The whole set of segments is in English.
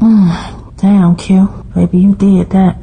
Hmm, damn, Q. Baby, you did that.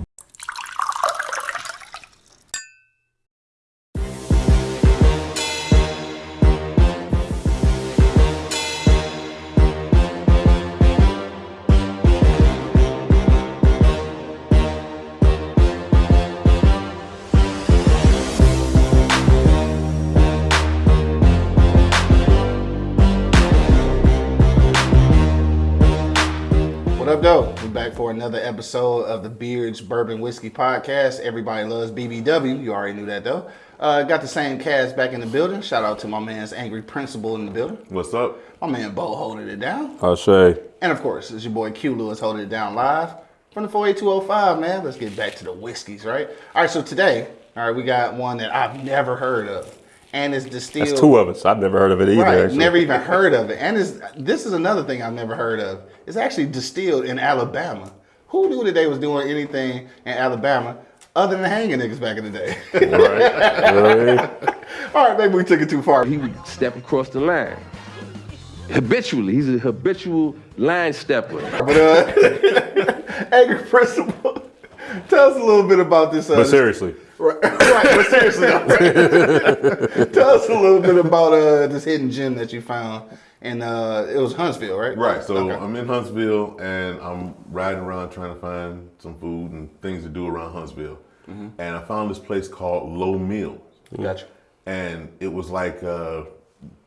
Of the Beards Bourbon Whiskey Podcast. Everybody loves BBW. You already knew that, though. Uh, got the same cast back in the building. Shout out to my man's Angry Principal in the building. What's up? My man Bo holding it down. I'll say. And of course, it's your boy Q Lewis holding it down live from the 48205, man. Let's get back to the whiskeys, right? All right, so today, all right, we got one that I've never heard of. And it's distilled. That's two of us. I've never heard of it either. Right, actually. never even heard of it. And this is another thing I've never heard of. It's actually distilled in Alabama. Who knew that they was doing anything in Alabama other than hanging niggas back in the day? Right. All right, maybe we took it too far. he would step across the line. Habitually, he's a habitual line stepper. But uh, Angry Principal, tell us a little bit about this. Uh, but seriously, Right, right, but seriously, though, tell us a little bit about uh, this hidden gem that you found. And uh, it was Huntsville, right? Right. So Okay. I'm in Huntsville and I'm riding around trying to find some food and things to do around Huntsville. Mm-hmm. And I found this place called Lowe Mill. Gotcha. And it was like, uh,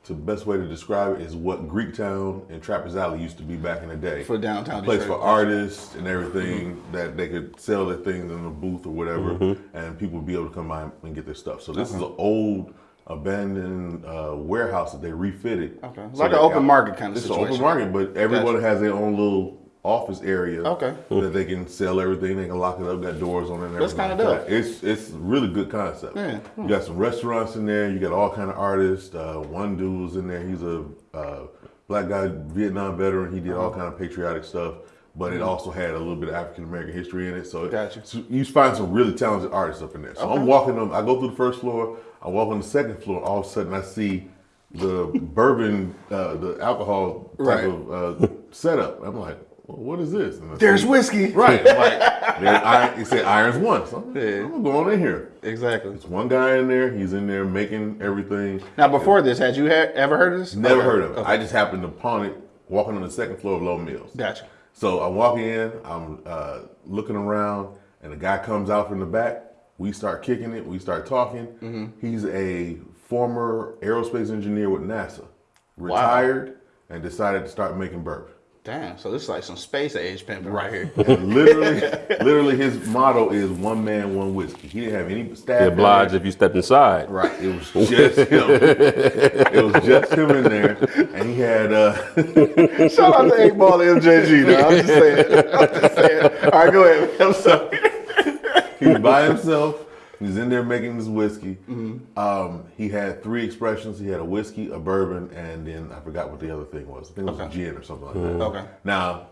the best way to describe it is what Greektown and Trappers Alley used to be back in the day. For downtown A place Detroit. for artists and everything that they could sell their things in a booth or whatever, and people would be able to come by and get their stuff. So this is an old abandoned uh, warehouse that they refitted. Okay. So Like an open market kind of It's an situation. open market, but everyone Gotcha. has their own little office area. Okay. That they can sell everything. They can lock it up. Got doors on it. And That's kinda like dope. It's it's really good concept. Yeah. You got some restaurants in there. You got all kind of artists. Uh, one dude was in there. He's a uh, black guy, Vietnam veteran. He did Uh-huh. all kind of patriotic stuff. But it also had a little bit of African American history in it. So, Mm-hmm. Gotcha. so you find some really talented artists up in there. So Okay. I'm walking them. I go through the first floor. I walk on the second floor. All of a sudden, I see the bourbon, uh, the alcohol type Right. of uh, setup. I'm like, well, what is this? And There's see- whiskey. Right. I'm like, iron, it said irons one. So I'm, Yeah. I'm gonna go on in here. Exactly. There's one guy in there. He's in there making everything. Now, before this, had you ha- ever heard of this? Never Okay. heard of it. Okay. I just happened upon it walking on the second floor of Lowe Mills. Gotcha. So I'm walking in, I'm uh, looking around, and a guy comes out from the back. We start kicking it, we start talking. Mm-hmm. He's a former aerospace engineer with NASA, retired, and decided to start making bourbon. Damn. So this is like some space age pimping right here. And literally, literally, his motto is one man, one whiskey. He didn't have any staff. be obliged if you stepped inside. Right, it was just him. it was just him in there, and he had uh, Shout out to 8 Ball MJG, though. I'm just saying. I'm just saying. All right, go ahead. I'm sorry. he was by himself. He was in there making his whiskey. Mm-hmm. Um, he had three expressions. He had a whiskey, a bourbon, and then I forgot what the other thing was. I think it was a Okay. gin or something like that. Okay. Now,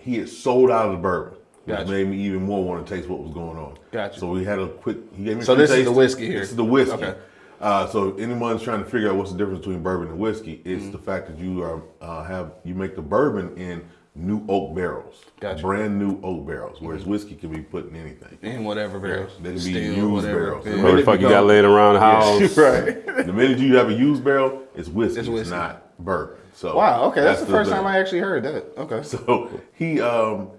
he had sold out of the bourbon, which Gotcha. made me even more want to taste what was going on. Gotcha. So we had a quick. He gave me. So this is the whiskey here. This is the whiskey. Okay. Uh, so if anyone's trying to figure out what's the difference between bourbon and whiskey, it's Mm-hmm. the fact that you are uh, have you make the bourbon in new oak barrels, Gotcha. Mm-hmm. brand new oak barrels, whereas whiskey can be put in anything. In whatever barrels. They can be Steel, used whatever. barrels. Yeah. The What the fuck you got laying around the house? Right. The minute you have a used barrel, it's whiskey. It's It's, not bourbon. So Wow, okay. That's, the, the- first the- time I actually heard that. Okay. So he um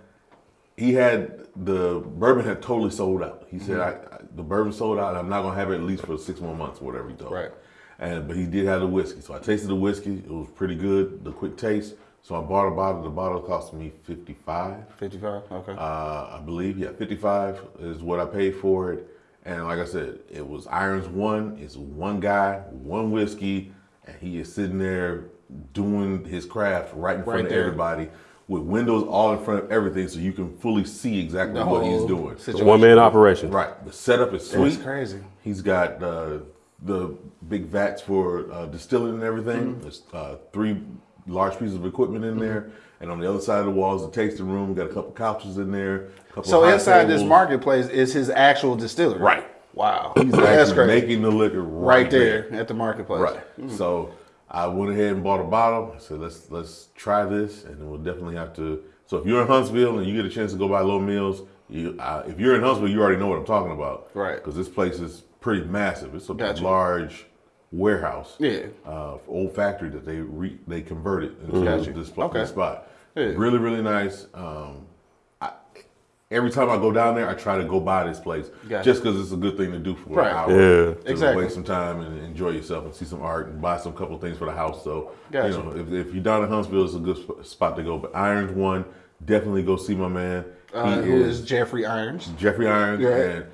he had the bourbon had totally sold out. He said, I, I the bourbon sold out. I'm not gonna have it at least for six more months, or whatever he told. me. Right. And but he did have the whiskey, so I tasted the whiskey. It was pretty good. The quick taste. So I bought a bottle. The bottle cost me fifty five. 55. Okay. Uh, I believe, yeah, 55 is what I paid for it. And like I said, it was Irons One. It's one guy, one whiskey, and he is sitting there doing his craft right in front Right of there. everybody with windows all in front of everything so you can fully see exactly The what he's doing. situation. One man operation. Right. The setup is sweet. That's crazy. He's got uh, the big vats for uh, distilling and everything. Mm-hmm. There's uh, three large pieces of equipment in there. And on the other side of the wall is the tasting room. We got a couple couches in there. a couple So high inside this marketplace is his actual distillery. Right. Wow. He's That's actually crazy. making the liquor right, right there, at the marketplace. Right. So I went ahead and bought a bottle. I said, let's let's try this, and we'll definitely have to So if you're in Huntsville and you get a chance to go by Lowe Mills, you, uh, if you're in Huntsville, you already know what I'm talking about. Right. Because this place is pretty massive. It's a Gotcha. large warehouse. Yeah. Uh, old factory that they re, they converted into this, pla- Okay. spot. Yeah. Really, really nice. Um, every time I go down there, I try to go by this place Gotcha. just because it's a good thing to do for Right. an hour. Yeah. To Exactly. waste some time and enjoy yourself and see some art and buy some couple things for the house. So, Gotcha. you know, if, if you're down in Huntsville, it's a good sp- spot to go. But Irons one, definitely go see my man. Uh, who is Jeffrey Irons? Jeffrey Irons Right. and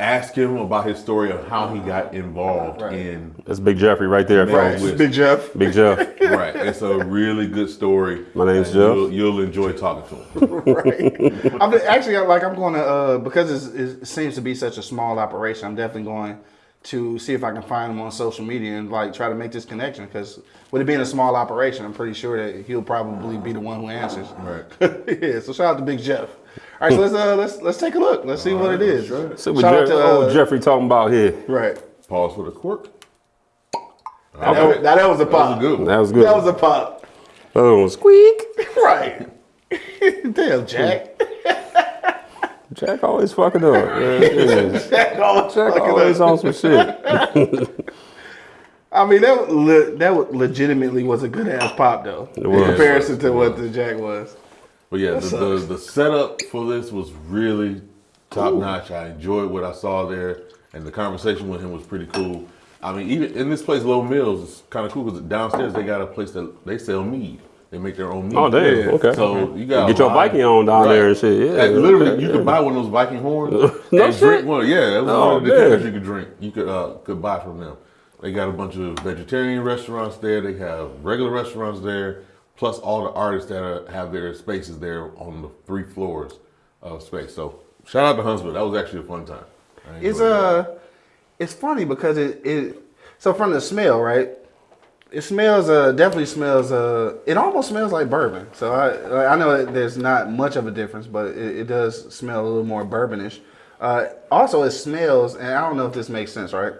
ask him about his story of how he got involved Right. in That's Big Jeffrey right there. Right. folks. Big Jeff. Big Jeff. right. It's a really good story. My name's Jeff. You'll, you'll enjoy talking to him. right. I'm actually like I'm going to uh, because it's, it seems to be such a small operation. I'm definitely going to see if I can find him on social media and like try to make this connection. Because with it being a small operation, I'm pretty sure that he'll probably be the one who answers. Right. yeah. So shout out to Big Jeff. All right. So let's uh, let's let's take a look. Let's see what it is. See what Jeff- to, old uh, Jeffrey talking about here. Right. Pause for the quirk. That, was, that, that was a That pop. was a good one. That was good. That was a pop. Other one, squeak. Right. Damn, Jack. Jack always fucking up. Yeah, yeah. Jack always Jack fucking always up. on some shit. I mean, that le- that legitimately was a good ass pop though. It In comparison to what the Jack was. But yeah, the, the, the setup for this was really top notch. I enjoyed what I saw there, and the conversation with him was pretty cool. I mean, even in this place, Lowe Mills, it's kind of cool because downstairs they got a place that they sell mead. They make their own mead. Oh damn. Yeah. Okay. So you got Get your lot- Viking on down there and shit. Yeah. And literally, okay, you yeah. could buy one of those Viking horns No and shit? drink one. Yeah, that was Oh, one of the things you could drink. You could uh, could buy from them. They got a bunch of vegetarian restaurants there. They have regular restaurants there, plus all the artists that are, have their spaces there on the three floors of space. So shout out to Huntsville. That was actually a fun time. It's enjoyed that. uh, it's funny because it it so from the smell right, it smells uh definitely smells uh it almost smells like bourbon. So I like, I know that there's not much of a difference, but it, it does smell a little more bourbonish. Uh, also, it smells, and I don't know if this makes sense, right?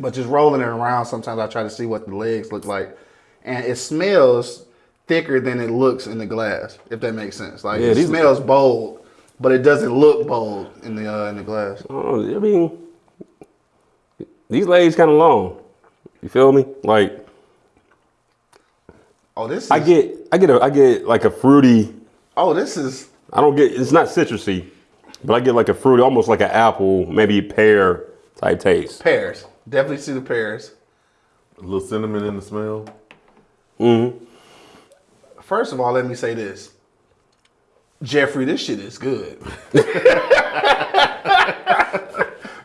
But just rolling it around, sometimes I try to see what the legs look like, and it smells thicker than it looks in the glass. If that makes sense, like Yeah, it these- smells bold, but it doesn't look bold in the uh, in the glass. Oh, I mean, these legs kind of long. You feel me? Like Oh, this is, I get, I get, a, I get like a fruity. Oh, this is I don't get. It's not citrusy, but I get like a fruity, almost like an apple, maybe pear type taste. pears. Definitely see the pears. a little cinnamon in the smell. First of all, let me say this. Jeffrey, this shit is good.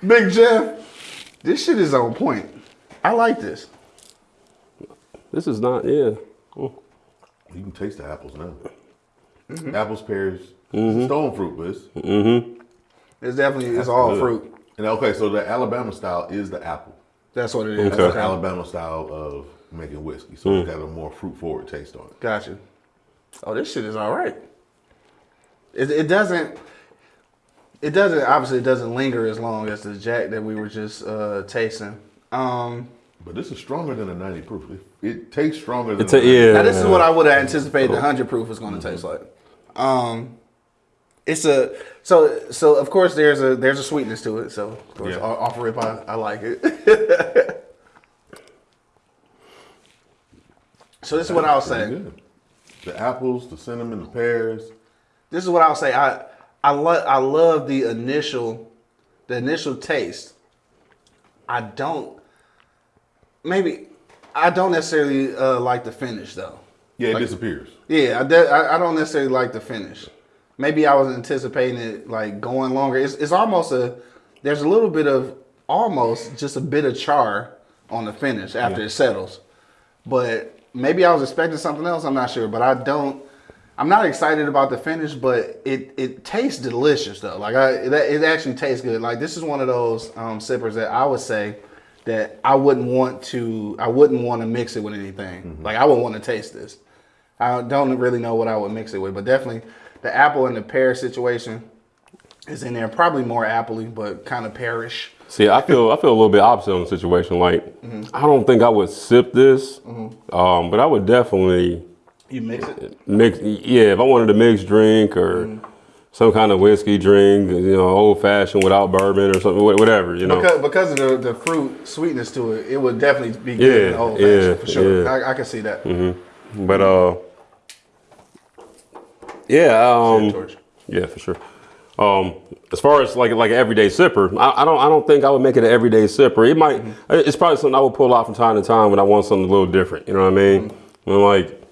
Big Jeff, this shit is on point. I like this. This is not. Yeah. You can taste the apples now. Mm-hmm. Apples, pears, it's stone fruit, but it's It's definitely it's all good. fruit. And okay, so the Alabama style is the apple. That's what it is. That's the Alabama style of making whiskey. So Hmm. it's got a more fruit forward taste on it. Gotcha. Oh, this shit is all right. It, it doesn't. It doesn't. Obviously, it doesn't linger as long as the Jack that we were just uh, tasting. Um, But this is stronger than a 90 proof. It, it tastes stronger than It's a a 90. yeah. Now this is what I would have anticipated the hundred proof was going to taste like. Um, it's a so so of course there's a there's a sweetness to it. So of course Yeah. o- off rip I, I like it. so this is what I'll Pretty say. good. The apples, the cinnamon, the pears. This is what I'll say. I I love I love the initial the initial taste. I don't maybe I don't necessarily uh, like the finish though. Yeah, it disappears. Yeah, I, I I don't necessarily like the finish. Maybe I was anticipating it like going longer. It's it's almost a there's a little bit of almost just a bit of char on the finish after it settles. But maybe I was expecting something else. I'm not sure, but I don't. I'm not excited about the finish, but it it tastes delicious though. Like I it, it actually tastes good. Like this is one of those um, sippers that I would say that I wouldn't want to I wouldn't want to mix it with anything. Like I wouldn't want to taste this. I don't really know what I would mix it with, but definitely the apple and the pear situation is in there. Probably more appley, but kind of pearish. See, I feel I feel a little bit opposite on the situation. Like, I don't think I would sip this, um, but I would definitely You mix it. Mix, yeah. If I wanted a mixed drink or Mm-hmm. some kind of whiskey drink, you know, old fashioned without bourbon or something, whatever, you know. Because, because of the, the fruit sweetness to it, it would definitely be good Yeah, old yeah, fashioned for sure. yeah. I, I can see that. But uh, yeah, um, yeah, for sure. Um, as far as like like an everyday sipper, I, I don't I don't think I would make it an everyday sipper. It might it's probably something I would pull out from time to time when I want something a little different. You know what I mean? When like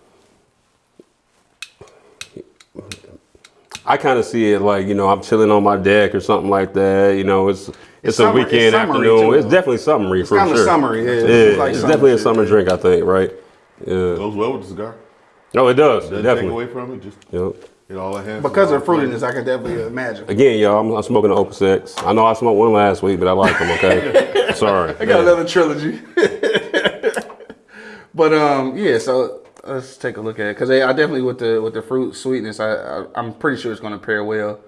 I kind of see it like you know I'm chilling on my deck or something like that. You know, it's it's, a summer- weekend it's afternoon. too, it's definitely summery for kinda summery, yeah. yeah, It's like it's summer definitely a summer drink. I think, right? Yeah. Goes well with the cigar. Oh, it does. Doesn't definitely. take away from it. Just Yep. Get all that hands. Because of the fruitiness, I can definitely imagine. Again, y'all, I'm, I'm smoking an Opus X. I know I smoked one last week, but I like them. Okay, sorry. I got another trilogy. but um, yeah. So let's take a look at it because I definitely with the with the fruit sweetness, I, I I'm pretty sure it's going to pair well.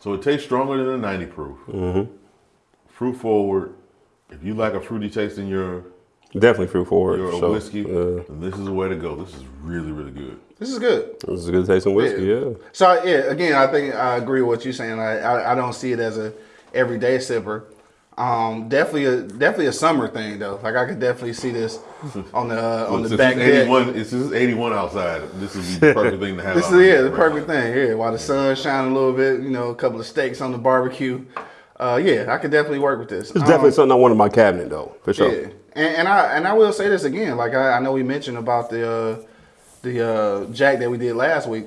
So it tastes stronger than a 90 proof. Mm-hmm. Fruit forward. If you like a fruity taste in your Definitely fruit forward. your for sure. whiskey, Uh, this is the way to go. This is really really good. This is good. this is a good tasting whiskey. Yeah. So yeah, again, I think I agree with what you're saying. I, I I don't see it as a everyday sipper. Um, definitely a definitely a summer thing though. Like I could definitely see this on the uh, on the back it's deck. 81, it's just 81 outside. This be the perfect thing to have. This is yeah, the right perfect now. thing. Yeah, while the sun's shining a little bit, you know, a couple of steaks on the barbecue. Uh, yeah, I could definitely work with this. It's definitely Um, something I want in my cabinet, though, for sure. Yeah, and, and I and I will say this again. Like I, I know we mentioned about the uh, the uh, Jack that we did last week.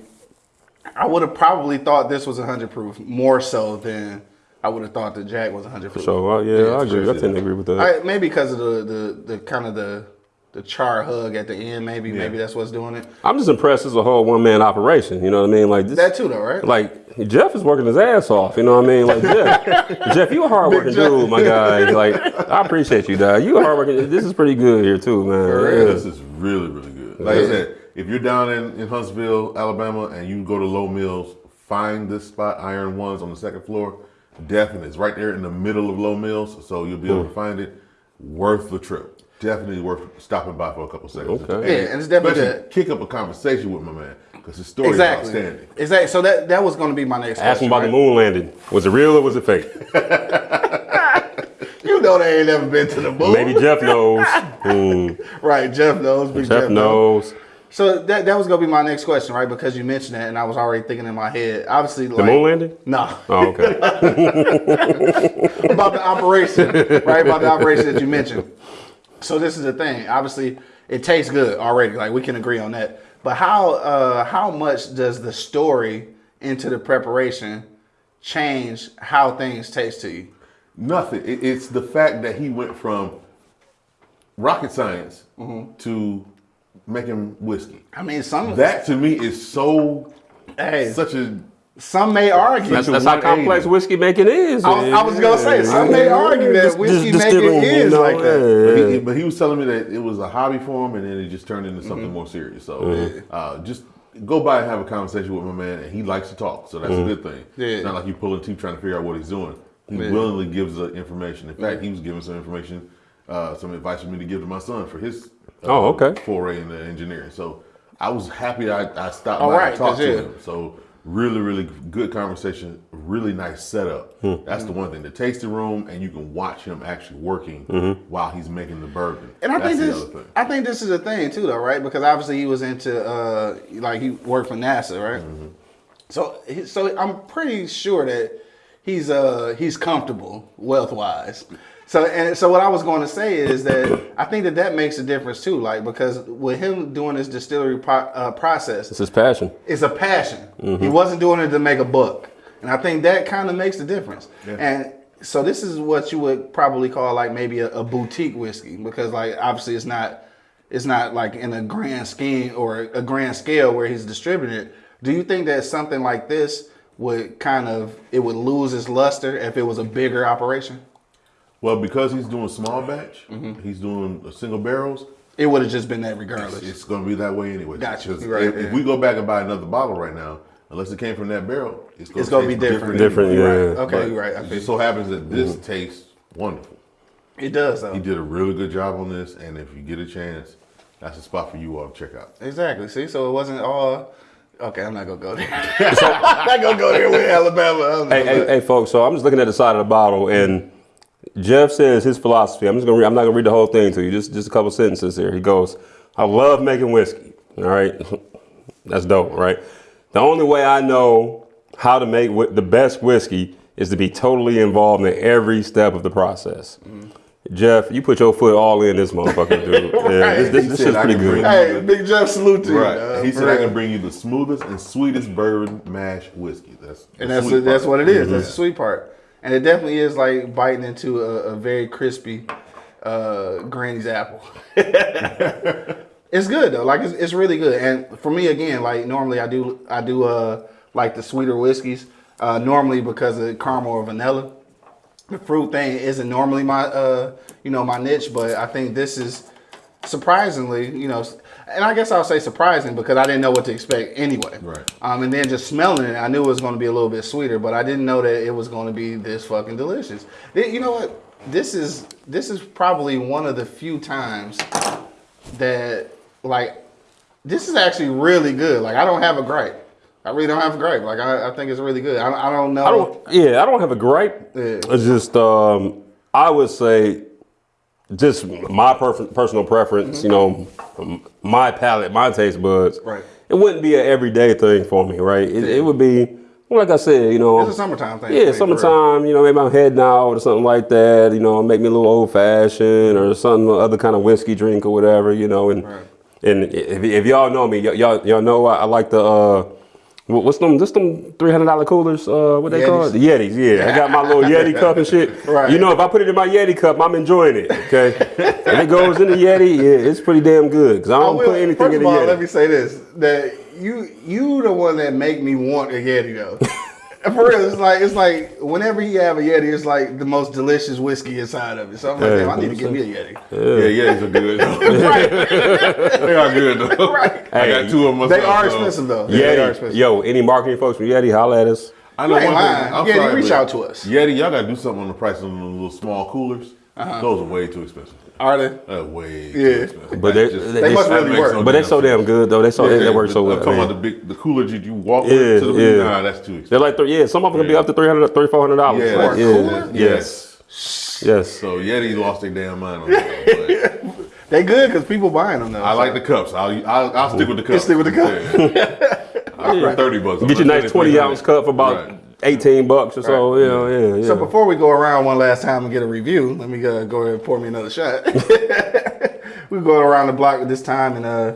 I would have probably thought this was hundred proof more so than I would have thought the Jack was hundred proof. So uh, yeah, I agree. I tend to agree with that. I, maybe because of the, the the kind of the the char hug at the end. Maybe maybe that's what's doing it. I'm just impressed. It's a whole one man operation. You know what I mean? Like this. That too, though, right? like Jeff is working his ass off. You know what I mean? Like Jeff, Jeff, you a hard working dude, my guy. Like I appreciate you, dog. You a hard working. This is pretty good here too, man. Yeah. This is really, really good. Like I said, if you're down in, in Huntsville, Alabama, and you go to Lowe Mills, find this spot, Irons One on the second floor. Definitely. It's right there in the middle of Lowe Mills, so you'll be able to find it. Worth the trip. Definitely worth stopping by for a couple seconds. Okay. Yeah, and it's definitely Especially kick up a conversation with my man, because his story exactly. is outstanding. Exactly. So that that was going to be my next. Ask him question, about right? the moon landing. Was it real or was it fake? You know they ain't never been to the moon. Maybe Jeff knows. Hmm. Right, Jeff knows. Big Jeff knows. So that that was gonna be my next question, right? Because you mentioned that, and I was already thinking in my head. Obviously, The like, moon landing? No, Oh, okay. about the operation, right? About the operation that you mentioned. So this is the thing. Obviously, it tastes good already. Like we can agree on that. But how uh, how much does the story into the preparation change how things taste to you? Nothing. It, it's the fact that he went from rocket science Mm-hmm. to making whiskey. I mean, some That to me is so hey, such a some may argue. That's, that's how complex whiskey making is. I was, I was gonna say some may argue that whiskey just making distilling, you is know, like that. But he, but he was telling me that it was a hobby for him, and then it just turned into something Mm-hmm. more serious. So uh, just go by and have a conversation with my man, and he likes to talk, so that's a good thing. Yeah. It's not like you pulling teeth trying to figure out what he's doing. He Yeah. willingly gives the information. In fact, he was giving some information, uh, some advice for me to give to my son for his uh, Oh, okay. foray into engineering. So I was happy I, I stopped Oh, by right, and talked 'cause, to yeah. him. So really, really good conversation. Really nice setup. Hmm. That's the one thing. The tasting room, and you can watch him actually working Mm-hmm. while he's making the bourbon. And I That's think this. I think this is a thing too, though, right? Because obviously he was into, uh, like he worked for NASA, right? Mm-hmm. So, so I'm pretty sure that he's, uh, he's comfortable wealth wise. So, and so what I was going to say is that I think that that makes a difference too, like because with him doing this distillery pro- uh, process, It's his passion. it's a passion. He wasn't doing it to make a buck, and I think that kind of makes the difference. And so this is what you would probably call like maybe a, a boutique whiskey because like obviously it's not it's not like in a grand scheme or a grand scale where he's distributing it. Do you think that something like this would kind of it would lose its luster if it was a bigger operation? Well, because he's doing small batch, Mm-hmm. he's doing uh, single barrels. It would have just been that regardless. It's going to be that way anyway. Gotcha. Right, if, if we go back and buy another bottle right now, unless it came from that barrel, it's going It's gonna be different. Different, anyway. yeah. Right. Okay, But you're right. I It just so happens that this tastes wonderful. It does though. He did a really good job on this, and if you get a chance, that's a spot for you all to check out. Exactly. See, so it wasn't all. Okay, I'm not gonna go there. I'm not gonna go there with Alabama. Hey, hey, hey, folks. So I'm just looking at the side of the bottle, and Jeff says his philosophy. I'm just gonna. Read, I'm not gonna read the whole thing to you. Just just a couple sentences here. He goes, "I love making whiskey. All right, that's dope, right? The only way I know how to make whi- the best whiskey is to be totally involved in every step of the process." Mm-hmm. Jeff, you put your foot all in this motherfucker, dude. Yeah, this, this, this shit's pretty good. bring- Hey, Big Jeff, salute to you. Right. dog, he for said I can bring you the smoothest and sweetest bourbon mash whiskey. That's And that's sweet that's what it is. That's mm-hmm. the sweet part. And it definitely is like biting into a, a very crispy uh, Granny's apple. it's good though. Like it's, it's really good. And for me again, like normally I do I do uh like the sweeter whiskeys. Uh, normally because of caramel or vanilla. The fruit thing isn't normally my uh you know my niche, but I think this is surprisingly, you know, and I guess I'll say surprising because I didn't know what to expect anyway. Right. Um, and then just smelling it, I knew it was going to be a little bit sweeter, but I didn't know that it was going to be this fucking delicious. You know what? This is this is probably one of the few times that like this is actually really good. Like I don't have a gripe. I really don't have a gripe. Like I, I think it's really good. I, I don't know. I don't. Yeah, I don't have a gripe. Yeah. It's just um, I would say, just my personal preference. You know, my palate, my taste buds. Right. It wouldn't be an everyday thing for me, right? It, it would be like I said. You know, It's a summertime thing Yeah, me, for real. summertime. You know, maybe I'm heading out or something like that. You know, make me a little old fashioned or some other kind of whiskey drink or whatever. You know, and Right. and if, if y'all know me, y'all y'all know I, I like the. Uh, What's them? Just them three hundred dollar coolers? Uh, what they Yetis. call it? The Yetis. Yeah, I got my little Yeti cup and shit. Right. You know, if I put it in my Yeti cup, I'm enjoying it. Okay, and it goes in the Yeti. Yeah, it's pretty damn good because I I don't will- put anything first in of the all, Yeti. let me say this: that you you the one that make me want a Yeti though. For real, it's like it's like whenever you have a Yeti, it's like the most delicious whiskey inside of it. So I'm like, Yeah, damn, I need to get me a Yeti. Yeah, yeah, these are good. they are good though. Right. I got two of them. They are expensive though. Yeah, they are expensive. Yo, any marketing folks from Yeti, holla at us. I know You ain't one thing. lying. I'm Yeti, sorry, reach out to us. Yeti, y'all gotta do something on the price of them little small coolers. Uh-huh. Those are way too expensive. Are they? Uh, way Yeah. But That they- just- they They must that really work. no But they damn so damn sense. good though. They so Yeah, they work so well. I'm talking man. about the big, the coolers that you walk Yeah, with. To the, yeah. Nah, that's too expensive. They're like, th- yeah, some of them can be up to 300 300 400 dollars. Yeah, Like, that's- yeah, cooler? yes, yes. So Yeti lost their damn mind on that. They good because people buying them though. I like the cups. I'll, I'll, I'll stick with the cups. stick with the cup. I'll spend thirty bucks. I'm Get your nice 20 ounce cup for about Right. 18 bucks or so. Right. Know, yeah, yeah. So before we go around one last time and get a review, let me uh, go ahead and pour me another shot. we go around the block this time and uh,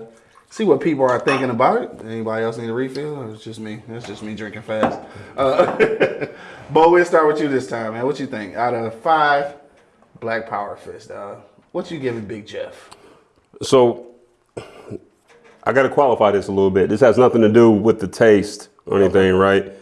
see what people are thinking about it. Anybody else need a refill? Or it's just me. It's just me drinking fast. Uh, Bo, we'll start with you this time, man. What you think? Out of five, Black Power Fist, uh, what you giving Big Jeff? So I got to qualify this a little bit. This has nothing to do with the taste or anything, right?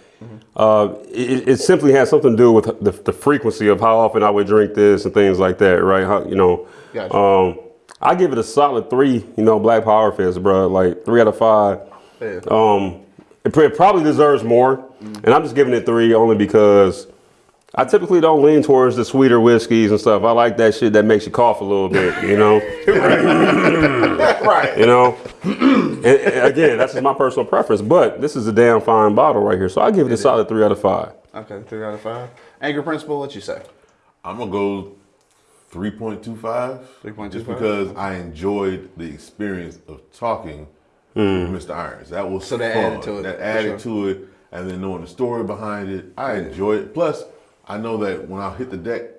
Uh, it, it simply has something to do with the, the frequency of how often I would drink this and things like that, right? How, you know, Gotcha. um, I give it a solid three. You know, Black Power Fist, bro. Like three out of five. Yeah. Um, it, it probably deserves more, and I'm just giving it three only because I typically don't lean towards the sweeter whiskeys and stuff. I like that shit that makes you cough a little bit, you know. right. You know, and, and again, that's just my personal preference. But this is a damn fine bottle right here, so I give it a solid three out of five. Okay, three out of five. Angry Principal, what you say? I'm gonna go 3.25. 3.25? Just because I enjoyed the experience of talking Mm. with Mr. Irons. That was So that fun. added to it, That for added to it, and then knowing the story behind it, I Yeah. enjoy it. Plus, I know that when I hit the deck,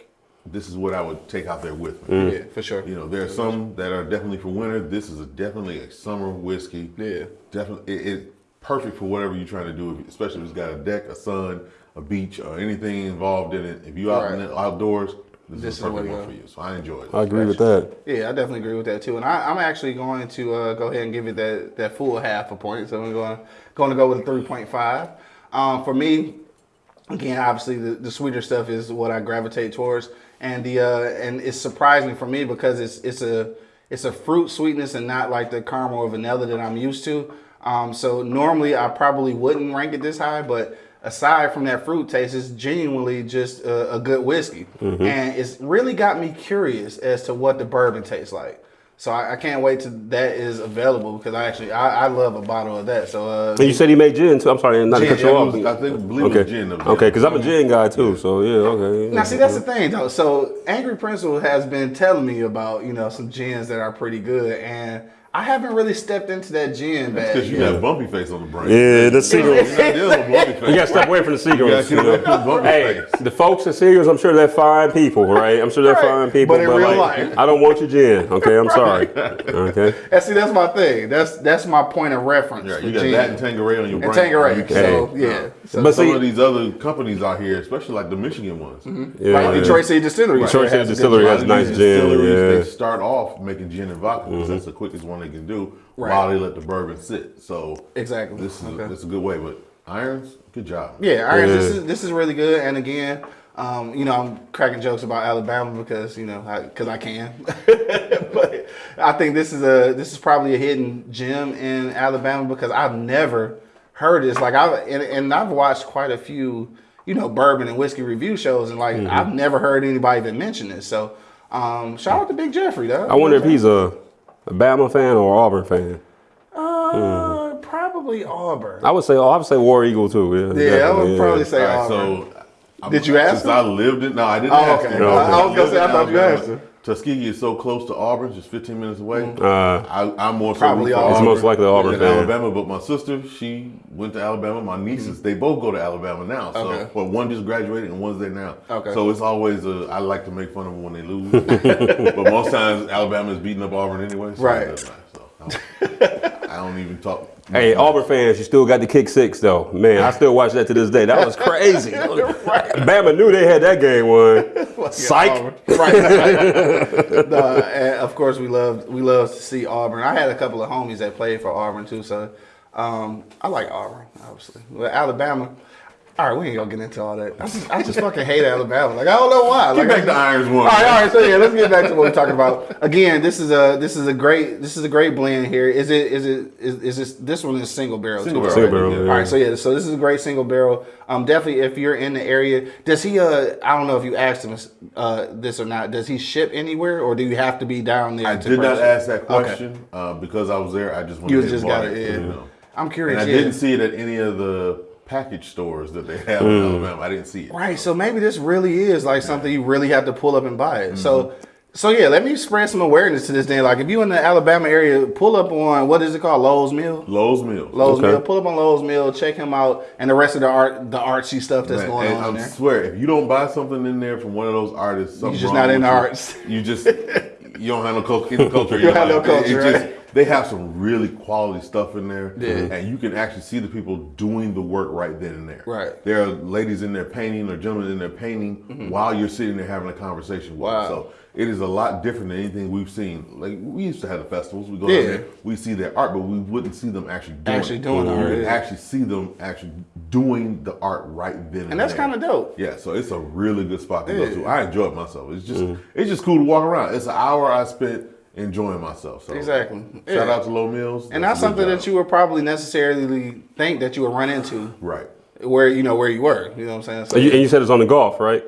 this is what I would take out there with Mm. me. Yeah, for sure. You know, there are some that are definitely for winter. This is a, definitely a summer whiskey. Yeah. Definitely, it, it's perfect for whatever you're trying to do, especially if it's got a deck, a sun, a beach, or anything involved in it. If you're out in the outdoors, this, This is is a the perfect to one for you. So I enjoy it. I agree with that. Yeah, I definitely agree with that too. And I, I'm actually going to uh, go ahead and give it that, that full half a point. So I'm going going to go with a 3.5. Um, for me, again, obviously the, the sweeter stuff is what I gravitate towards, and the uh, and it's surprising for me because it's it's a it's a fruit sweetness and not like the caramel or vanilla that I'm used to. Um, so normally I probably wouldn't rank it this high, but aside from that fruit taste, it's genuinely just a, a good whiskey, and it's really got me curious as to what the bourbon tastes like. So I, I can't wait till that is available because I actually I, I love a bottle of that. So uh, And you said he made gin too. I'm sorry, not to Gin, cut you yeah, off. was- I think- believe it was okay. gin Okay, because I'm a gin guy too. So yeah, okay. Now, see, that's the thing, though. So, Angry Principal has been telling me about, you know, some gins that are pretty good, and I haven't really stepped into that gin bag. Because you yet. got bumpy face on the brain. Yeah, the You're secret. not dealing with bumpy face. You gotta step away from the secrets. You You gotta get away from know? the Hey, face. the folks at Seagram's, I'm sure they're fine people, right? I'm sure they're Right. fine people. But in real like, life- I don't want your gin. Okay, I'm sorry. Okay. And see, that's my thing. That's that's my point of reference. Yeah, you got gin. that and Tanqueray on your brain. and Tanqueray. You So, can't- yeah. So, But Some see- of these other companies out here, especially like the Michigan ones, Yeah, right, yeah. Detroit City Distillery. Detroit has City Distillery gin. has A nice gin, distilleries, yeah. Mm-hmm. They start off making gin and vodka because that's the quickest one they can do Right. while they let the bourbon sit. So Exactly. this is Okay. a, this is a good way. But irons, good job. Yeah, Irons, Yeah. this is this is really good. And again, um, you know, I'm cracking jokes about Alabama because you know, because I, can. but I think this is a this is probably a hidden gem in Alabama because I've never heard this. Like I and, and I've watched quite a few, you know, bourbon and whiskey review shows, and like I've never heard anybody even mention this. So, um, shout out to Big Jeffrey, though. I wonder if he's a, a Bama fan or Auburn fan. uh, probably Auburn. I would say, I would say War Eagle too. Yeah, yeah, I definitely, would probably yeah. say All right, Auburn. so I'm- Did you ask Since him? I lived it, no, I didn't Oh, ask okay. him. I- I was gonna say, I thought you asked him. Tuskegee is so close to Auburn, just 15 minutes away. Uh, I, I'm more Probably root for Auburn. He's most likely Auburn than fan. Alabama, but my sister, she went to Alabama. My nieces, they both go to Alabama now. So, Okay. well, one just graduated and one's there now. Okay. So it's always a, I like to make fun of them when they lose, but most times Alabama is beating up Auburn anyway. So it Right. Doesn't matter. So I don't, even talk. Hey, Auburn fans, you still got the kick six though. Man, I still watch that to this day. That was crazy. Bama knew they had that game won. Psych. Auburn. Right. right. no, of course, we love we love to see Auburn. I had a couple of homies that played for Auburn too, so um, I like Auburn, obviously. But Alabama. All right, we ain't gonna get into all that. I just, I just fucking hate Alabama. Like I don't know why. Get Like, back to Irons one. All right, all right. So yeah, let's get back to what we're talking about. Again, this is a this is a great this is a great blend here. Is it is it is, is this this one is single barrel? Single too, barrel. Single barrel, Yeah. All right, so yeah, so this is a great single barrel. Um, definitely if you're in the area, does he? Uh, I don't know if you asked him uh, this or not. Does he ship anywhere, or do you have to be down there? I to did not ask that Okay. question uh, because I was there. I just went You ahead just got it, yeah. You know. I'm curious. And I yeah. didn't see it at any of the package stores that they have in Alabama. I didn't see it. Right, so maybe this really is like something you really have to pull up and buy it. Mm-hmm. So, so yeah, let me spread some awareness to this thing. Like, if you in the Alabama area, pull up on what is it called, Lowe's Mill. Lowe's Mill. Lowe's Okay. Mill. Pull up on Lowe's Mill. Check him out, and the rest of the art, the artsy stuff that's Man, going and on I in there. swear, if you don't buy something in there from one of those artists, you're just wrong not in the arts. You just you don't have no culture. You don't have no culture, right? They have some really quality stuff in there, Yeah. and you can actually see the people doing the work right then and there. Right. There are ladies in there painting or gentlemen in there painting while you're sitting there having a conversation with. Wow. them. So it is a lot different than anything we've seen. Like we used to have the festivals. We go Yeah. there, we see their art, but we wouldn't see them actually doing Actually it. doing art, yeah. actually see them actually doing the art right then and, And that's kind of dope. Yeah, so it's a really good spot to go to. I enjoyed myself. It's just Mm-hmm. it's just cool to walk around. It's an hour I spent enjoying myself. So Exactly. Shout Yeah. out to Lowe Mills. And that's something job. that you would probably necessarily think that you would run into right. where you know where you were. You know what I'm saying? So, And you, and you said it's on the Gulf, right?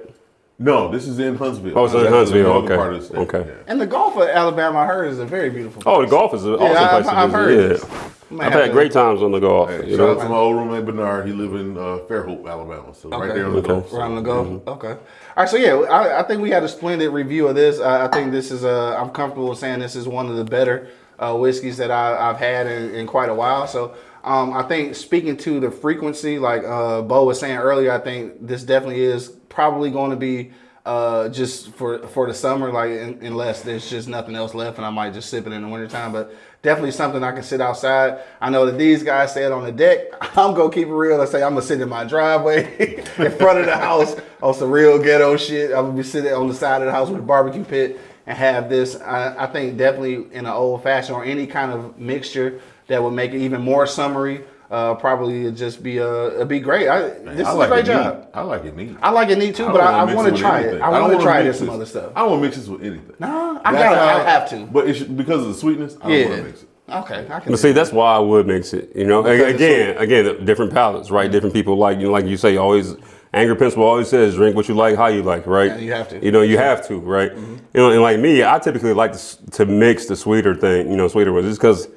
No, this is in Huntsville. Oh, it's in Huntsville, okay. part of the state. Okay. Yeah. and the Gulf of Alabama, I heard, is a very beautiful. Oh, the place. Gulf is an awesome I've- place to I've visit. heard yeah. I've had great times on the Gulf. Hey, you shout know? out to my old roommate Bernard. He live in uh, Fairhope, Alabama. So right there on the Okay. Gulf. So, Around the go. Okay. All right. So yeah, I, I think we had a splendid review of this. I, I think this is uh, I'm comfortable saying this is one of the better uh, whiskeys that I, I've had in, in quite a while. So um, I think speaking to the frequency, like uh, Bo was saying earlier, I think this definitely is probably going to be. Uh, just for for the summer, like un- unless there's just nothing else left, and I might just sip it in the wintertime. But definitely something I can sit outside. I know that these guys said on the deck. I'm gonna keep it real and say I'm gonna sit in my driveway in front of the house on some real ghetto shit. I'm gonna be sitting on the side of the house with a barbecue pit and have this. I, I think definitely in an old fashioned or any kind of mixture that would make it even more summery. Uh, probably it'd just be uh, it'd be great. I, this I is like a great it neat. job. I like it neat. I like it neat too, don't but I, wanna I want to try anything. it. I don't want to try this some other stuff. I don't want to mix this with anything. Nah, I That's gotta. I have to. But it's because of the sweetness, I don't Yeah. want to mix it. Okay, I can. But see, that's why I would mix it. You know, Because again, again, different palates, right? Different people like you know, like you say, always. Angry Principal always says, "Drink what you like, how you like." Right? Yeah, you have to. You know, you have to, right? You know, and like me, I typically like to, to mix the sweeter thing. You know, sweeter ones, just because.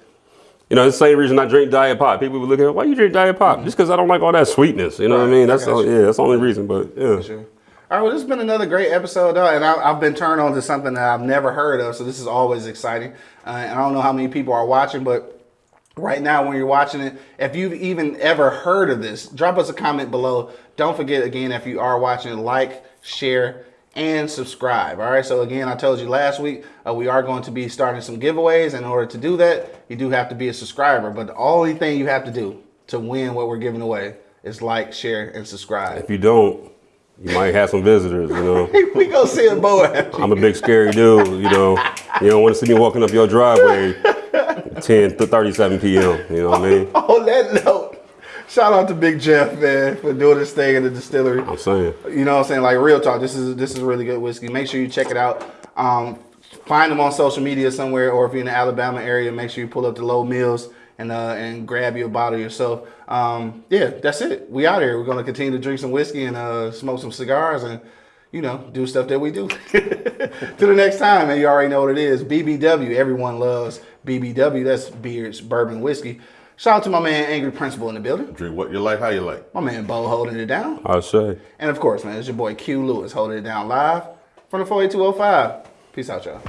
You know, it's the same reason I drink Diet Pop. People would look at, why you drink Diet Pop? Just because I don't like all that sweetness. You know what I Right, mean? I all, yeah, that's the only reason. But yeah, Sure. All right, well, this has been another great episode, though, and I, I've been turned on to something that I've never heard of, so this is always exciting. Uh, and I don't know how many people are watching, but right now, when you're watching it, if you've even ever heard of this, drop us a comment below. Don't forget, again, if you are watching, like, share, and subscribe. All right, so again, I told you last week, uh, we are going to be starting some giveaways. In order to do that, you do have to be a subscriber, but the only thing you have to do to win what we're giving away is like, share, and subscribe. if you don't, you might have some visitors. You know. we go see a boy. I'm a big scary dude, you know. You don't want to see me walking up your driveway 10 to 37 p.m. You know what I mean? On that note, shout out to Big Jeff, man, for doing this thing in the distillery. I'm saying. You know what I'm saying? Like real talk, this is this is really good whiskey. Make sure you check it out. Um, find them on social media somewhere, or if you're in the Alabama area, make sure you pull up the Lowe Mills and uh, and grab you a bottle yourself. Um, yeah, that's it. We out here. We're gonna continue to drink some whiskey and uh, smoke some cigars and you know do stuff that we do. to the next time, man. You already know what it is. BBW. Everyone loves BBW. That's beards, bourbon, whiskey. Shout out to my man Angry Principal in the building. Drink what you like, how you like. My man Bo holding it down. I'll say. And of course, man, it's your boy Q Lewis holding it down live from the 48205. Peace out, y'all.